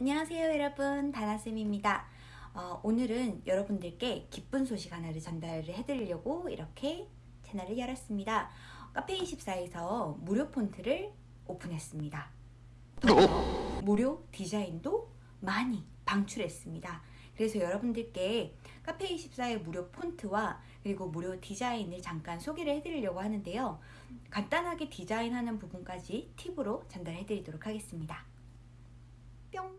안녕하세요 여러분. 다나쌤입니다. 어, 오늘은 여러분들께 기쁜 소식 하나를 전달을 해드리려고 이렇게 채널을 열었습니다. 카페24에서 무료 폰트를 오픈했습니다. 무료 디자인도 많이 방출했습니다. 그래서 여러분들께 카페24의 무료 폰트와 그리고 무료 디자인을 잠깐 소개를 해드리려고 하는데요. 간단하게 디자인하는 부분까지 팁으로 전달해 드리도록 하겠습니다 뿅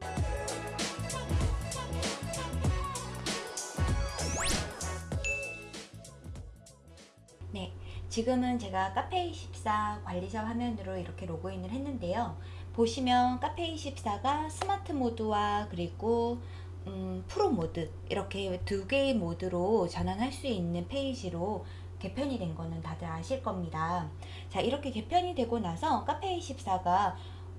네, 지금은 제가 카페24 관리자 화면으로 이렇게 로그인을 했는데요. 보시면 카페24가 스마트 모드와 그리고 음, 프로 모드 이렇게 두 개의 모드로 전환할 수 있는 페이지로 개편이 된 거는 다들 아실 겁니다. 자 이렇게 개편이 되고 나서 카페24가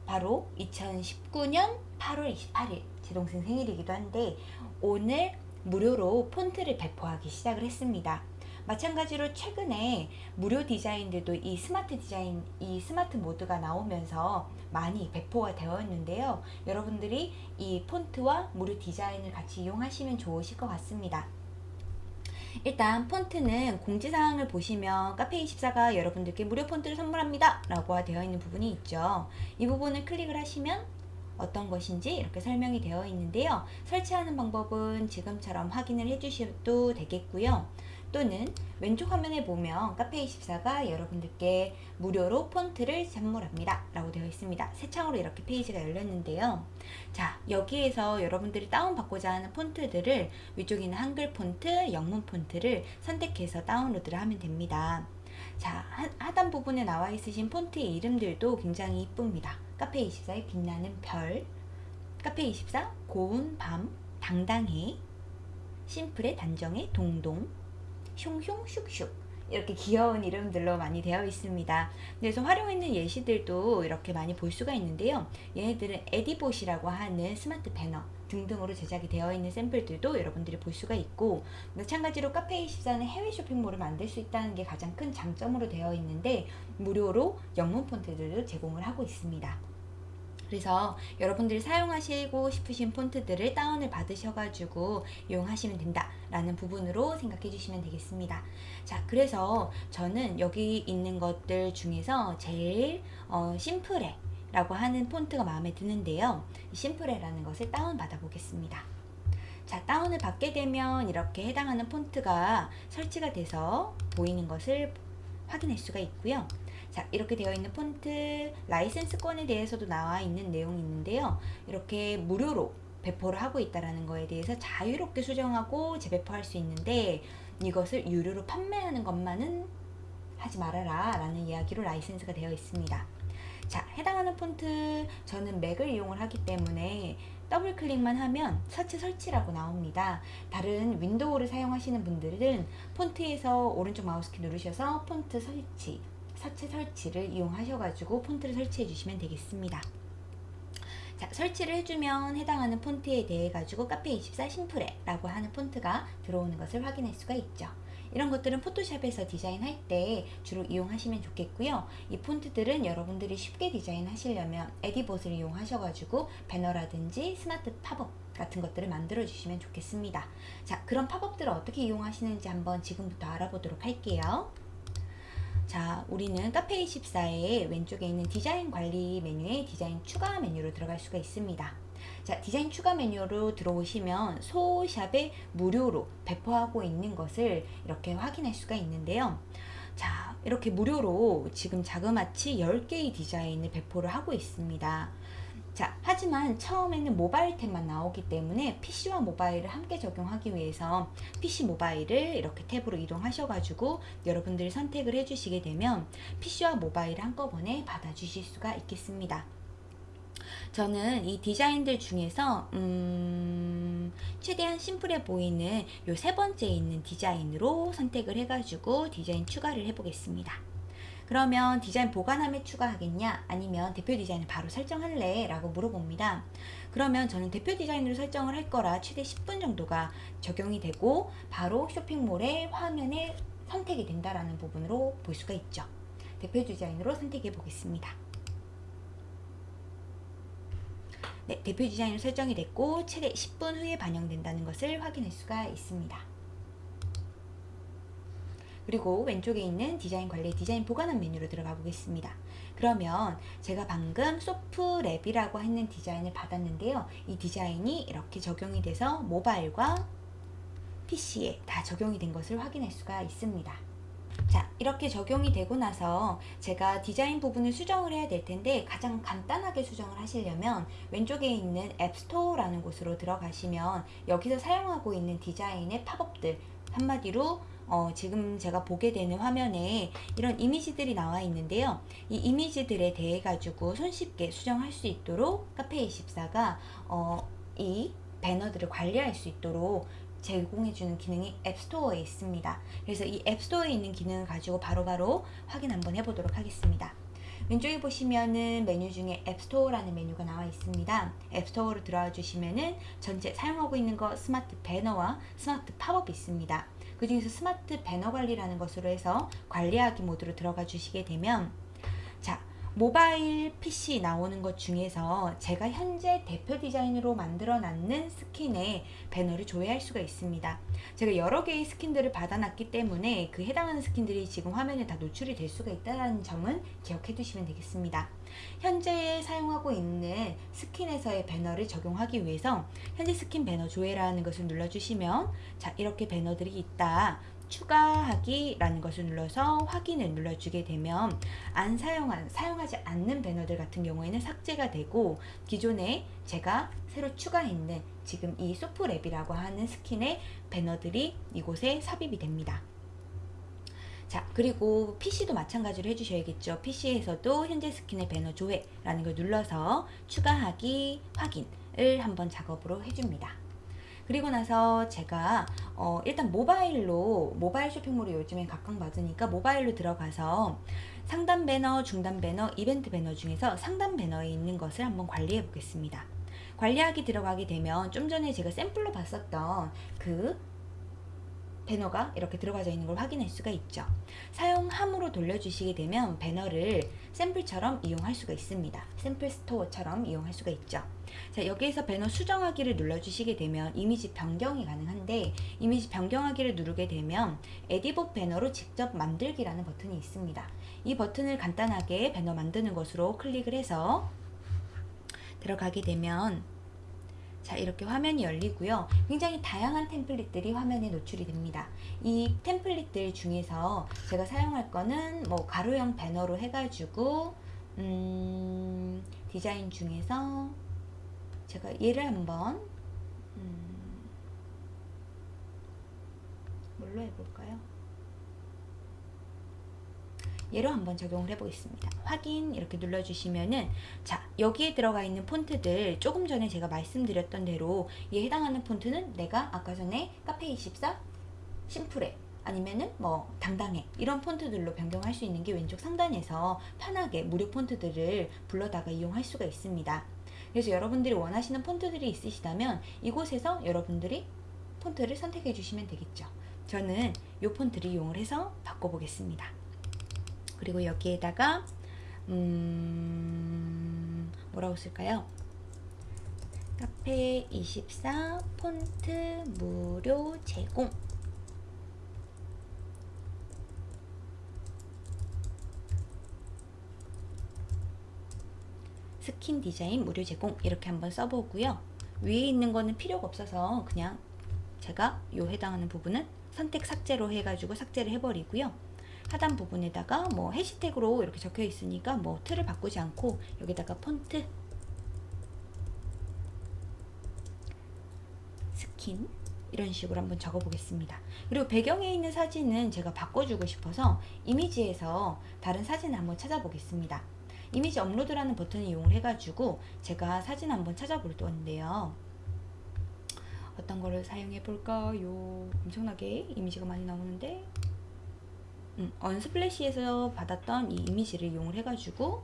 바로 2019년 8월 28일 제 동생 생일이기도 한데 오늘 무료로 폰트를 배포하기 시작을 했습니다. 마찬가지로 최근에 무료 디자인들도 이 스마트 디자인, 이 스마트 모드가 나오면서 많이 배포가 되어 있는데요. 여러분들이 이 폰트와 무료 디자인을 같이 이용하시면 좋으실 것 같습니다. 일단 폰트는 공지사항을 보시면 카페24가 여러분들께 무료 폰트를 선물합니다 라고 되어 있는 부분이 있죠 이 부분을 클릭을 하시면 어떤 것인지 이렇게 설명이 되어 있는데요. 설치하는 방법은 지금처럼 확인을 해 주셔도 되겠고요. 또는 왼쪽 화면에 보면 카페24가 여러분들께 무료로 폰트를 선물합니다. 라고 되어 있습니다. 새 창으로 이렇게 페이지가 열렸는데요. 자 여기에서 여러분들이 다운받고자 하는 폰트들을 위쪽에 있는 한글 폰트, 영문 폰트를 선택해서 다운로드를 하면 됩니다. 자 하단 부분에 나와 있으신 폰트의 이름들도 굉장히 이쁩니다 카페24의 빛나는 별 카페24 고운 밤 당당해 심플의 단정의 동동 슝슝 슉슉 이렇게 귀여운 이름들로 많이 되어 있습니다. 그래서 활용했는 예시들도 이렇게 많이 볼 수가 있는데요. 얘네들은 에디봇이라고 하는 스마트 배너 등등으로 제작이 되어 있는 샘플들도 여러분들이 볼 수가 있고 마찬가지로 카페24는 해외 쇼핑몰을 만들 수 있다는 게 가장 큰 장점으로 되어 있는데 무료로 영문 폰트들도 제공을 하고 있습니다. 그래서 여러분들이 사용하시고 싶으신 폰트들을 다운을 받으셔가지고 이용하시면 된다 라는 부분으로 생각해 주시면 되겠습니다. 자 그래서 저는 여기 있는 것들 중에서 제일 어, 심플해 라고 하는 폰트가 마음에 드는데요. 심플해라는 것을 다운 받아 보겠습니다. 자 다운을 받게 되면 이렇게 해당하는 폰트가 설치가 돼서 보이는 것을 확인할 수가 있고요 자 이렇게 되어 있는 폰트 라이센스권에 대해서도 나와 있는 내용이 있는데요. 이렇게 무료로 배포를 하고 있다는 거에 대해서 자유롭게 수정하고 재배포할 수 있는데 이것을 유료로 판매하는 것만은 하지 말아라 라는 이야기로 라이센스가 되어 있습니다. 자 해당하는 폰트 저는 맥을 이용을 하기 때문에 더블 클릭만 하면 서체 설치라고 나옵니다. 다른 윈도우를 사용하시는 분들은 폰트에서 오른쪽 마우스키 누르셔서 폰트 설치 서체 설치를 이용하셔가지고 폰트를 설치해 주시면 되겠습니다. 자, 설치를 해주면 해당하는 폰트에 대해 가지고 카페24 심플해 라고 하는 폰트가 들어오는 것을 확인할 수가 있죠. 이런 것들은 포토샵에서 디자인할 때 주로 이용하시면 좋겠고요. 이 폰트들은 여러분들이 쉽게 디자인 하시려면 에디봇을 이용하셔가지고 배너라든지 스마트 팝업 같은 것들을 만들어 주시면 좋겠습니다. 자, 그런 팝업들을 어떻게 이용하시는지 한번 지금부터 알아보도록 할게요. 자 우리는 카페24의 왼쪽에 있는 디자인 관리 메뉴에 디자인 추가 메뉴로 들어갈 수가 있습니다. 자 디자인 추가 메뉴로 들어오시면 소샵에 무료로 배포하고 있는 것을 이렇게 확인할 수가 있는데요. 자 이렇게 무료로 지금 자그마치 10개의 디자인을 배포를 하고 있습니다 자 하지만 처음에는 모바일 탭만 나오기 때문에 PC와 모바일을 함께 적용하기 위해서 PC 모바일을 이렇게 탭으로 이동하셔 가지고 여러분들이 선택을 해 주시게 되면 PC와 모바일을 한꺼번에 받아 주실 수가 있겠습니다. 저는 이 디자인들 중에서 음 최대한 심플해 보이는 요 세 번째 있는 디자인으로 선택을 해가지고 디자인 추가를 해 보겠습니다 그러면 디자인 보관함에 추가하겠냐? 아니면 대표 디자인을 바로 설정할래? 라고 물어봅니다. 그러면 저는 대표 디자인으로 설정을 할 거라 최대 10분 정도가 적용이 되고 바로 쇼핑몰의 화면에 선택이 된다라는 부분으로 볼 수가 있죠. 대표 디자인으로 선택해 보겠습니다. 네, 대표 디자인으로 설정이 됐고 최대 10분 후에 반영된다는 것을 확인할 수가 있습니다. 그리고 왼쪽에 있는 디자인 관리 디자인 보관함 메뉴로 들어가 보겠습니다. 그러면 제가 방금 소프랩이라고 했는 디자인을 받았는데요. 이 디자인이 이렇게 적용이 돼서 모바일과 PC에 다 적용이 된 것을 확인할 수가 있습니다. 자 이렇게 적용이 되고 나서 제가 디자인 부분을 수정을 해야 될 텐데 가장 간단하게 수정을 하시려면 왼쪽에 있는 앱스토어라는 곳으로 들어가시면 여기서 사용하고 있는 디자인의 팝업들 한마디로 어, 지금 제가 보게 되는 화면에 이런 이미지들이 나와 있는데요. 이 이미지들에 대해 가지고 손쉽게 수정할 수 있도록 카페24가 어, 이 배너들을 관리할 수 있도록 제공해주는 기능이 앱스토어에 있습니다. 그래서 이 앱스토어에 있는 기능을 가지고 바로바로 바로 확인 한번 해보도록 하겠습니다. 왼쪽에 보시면은 메뉴 중에 앱스토어라는 메뉴가 나와 있습니다. 앱스토어로 들어와 주시면은 전체 사용하고 있는 거 스마트 배너와 스마트 팝업이 있습니다. 그 중에서 스마트 배너 관리라는 것으로 해서 관리하기 모드로 들어가 주시게 되면 자 모바일 PC 나오는 것 중에서 제가 현재 대표 디자인으로 만들어 놨는 스킨에 배너를 조회할 수가 있습니다. 제가 여러 개의 스킨들을 받아놨기 때문에 그 해당하는 스킨들이 지금 화면에 다 노출이 될 수가 있다는 점은 기억해 두시면 되겠습니다. 현재 사용하고 있는 스킨에서의 배너를 적용하기 위해서 현재 스킨 배너 조회라는 것을 눌러주시면 자 이렇게 배너들이 있다. 추가하기 라는 것을 눌러서 확인을 눌러주게 되면 안 사용한 사용하지 않는 배너들 같은 경우에는 삭제가 되고 기존에 제가 새로 추가했는 지금 이 소프랩이라고 하는 스킨의 배너들이 이곳에 삽입이 됩니다. 자 그리고 PC도 마찬가지로 해주셔야겠죠. PC에서도 현재 스킨의 배너 조회라는 걸 눌러서 추가하기 확인을 한번 작업으로 해줍니다. 그리고 나서 제가 어 일단 모바일로 모바일 쇼핑몰이 요즘엔 각광받으니까 모바일로 들어가서 상단 배너, 중단 배너, 이벤트 배너 중에서 상단 배너에 있는 것을 한번 관리해 보겠습니다. 관리하기 들어가게 되면 좀 전에 제가 샘플로 봤었던 그 배너가 이렇게 들어가져 있는 걸 확인할 수가 있죠. 사용함으로 돌려주시게 되면 배너를 샘플처럼 이용할 수가 있습니다. 샘플 스토어처럼 이용할 수가 있죠. 자 여기에서 배너 수정하기를 눌러주시게 되면 이미지 변경이 가능한데 이미지 변경하기를 누르게 되면 에디봇 배너로 직접 만들기라는 버튼이 있습니다. 이 버튼을 간단하게 배너 만드는 것으로 클릭을 해서 들어가게 되면 자 이렇게 화면이 열리고요. 굉장히 다양한 템플릿들이 화면에 노출이 됩니다. 이 템플릿들 중에서 제가 사용할 거는 뭐 가로형 배너로 해가지고 음, 디자인 중에서 제가 얘를 한번 음, 뭘로 해볼까요 얘로 한번 적용을 해 보겠습니다. 확인 이렇게 눌러주시면은 자 여기에 들어가 있는 폰트들 조금 전에 제가 말씀드렸던 대로 이에 해당하는 폰트는 내가 아까 전에 카페24 심플해 아니면은 뭐 당당해 이런 폰트들로 변경할 수 있는 게 왼쪽 상단에서 편하게 무료 폰트들을 불러다가 이용할 수가 있습니다. 그래서 여러분들이 원하시는 폰트들이 있으시다면 이곳에서 여러분들이 폰트를 선택해 주시면 되겠죠. 저는 이 폰트를 이용을 해서 바꿔보겠습니다 그리고 여기에다가 음, 뭐라고 쓸까요? 카페 24 폰트 무료 제공. 스킨 디자인 무료 제공 이렇게 한번 써보고요. 위에 있는 거는 필요가 없어서 그냥 제가 요 해당하는 부분은 선택 삭제로 해가지고 삭제를 해버리고요 하단 부분에다가 뭐 해시태그로 이렇게 적혀 있으니까 뭐 틀을 바꾸지 않고 여기다가 폰트 스킨 이런 식으로 한번 적어 보겠습니다. 그리고 배경에 있는 사진은 제가 바꿔주고 싶어서 이미지에서 다른 사진을 한번 찾아보겠습니다. 이미지 업로드라는 버튼을 이용을 해가지고 제가 사진 한번 찾아볼 건데요. 어떤 거를 사용해 볼까요? 엄청나게 이미지가 많이 나오는데 음, 언스플래시에서 받았던 이 이미지를 이용을 해가지고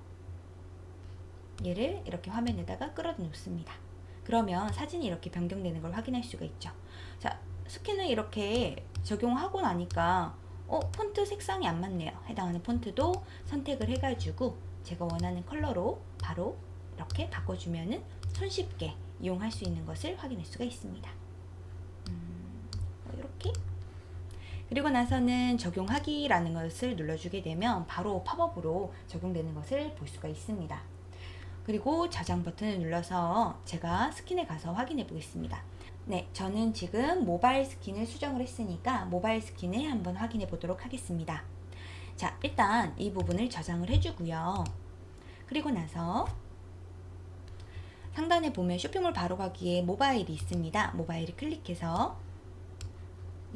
얘를 이렇게 화면에다가 끌어다 놓습니다. 그러면 사진이 이렇게 변경되는 걸 확인할 수가 있죠. 자, 스킨을 이렇게 적용하고 나니까 어, 폰트 색상이 안 맞네요. 해당하는 폰트도 선택을 해가지고 제가 원하는 컬러로 바로 이렇게 바꿔주면은 손쉽게 이용할 수 있는 것을 확인할 수가 있습니다. 음, 이렇게 그리고 나서는 적용하기라는 것을 눌러주게 되면 바로 팝업으로 적용되는 것을 볼 수가 있습니다. 그리고 저장 버튼을 눌러서 제가 스킨에 가서 확인해 보겠습니다. 네, 저는 지금 모바일 스킨을 수정을 했으니까 모바일 스킨을 한번 확인해 보도록 하겠습니다. 자, 일단 이 부분을 저장을 해주고요. 그리고 나서 상단에 보면 쇼핑몰 바로 가기에 모바일이 있습니다. 모바일을 클릭해서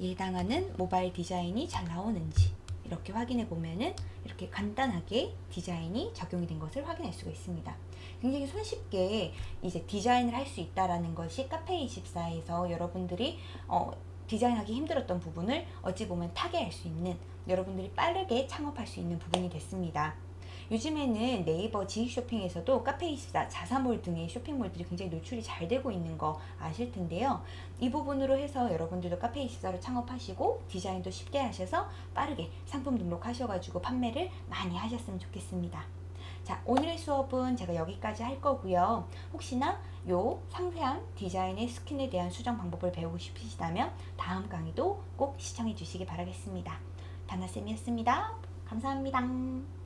해당하는 모바일 디자인이 잘 나오는지 이렇게 확인해 보면은 이렇게 간단하게 디자인이 적용이 된 것을 확인할 수가 있습니다. 굉장히 손쉽게 이제 디자인을 할 수 있다라는 것이 카페24에서 여러분들이 어, 디자인하기 힘들었던 부분을 어찌 보면 타개할 수 있는 여러분들이 빠르게 창업할 수 있는 부분이 됐습니다. 요즘에는 네이버 지식 쇼핑에서도 카페24, 자사몰 등의 쇼핑몰들이 굉장히 노출이 잘 되고 있는 거 아실 텐데요. 이 부분으로 해서 여러분들도 카페24로 창업하시고 디자인도 쉽게 하셔서 빠르게 상품 등록하셔가지고 판매를 많이 하셨으면 좋겠습니다. 자, 오늘의 수업은 제가 여기까지 할 거고요. 혹시나 요 상세한 디자인의 스킨에 대한 수정 방법을 배우고 싶으시다면 다음 강의도 꼭 시청해 주시기 바라겠습니다. 다나쌤이었습니다. 감사합니다.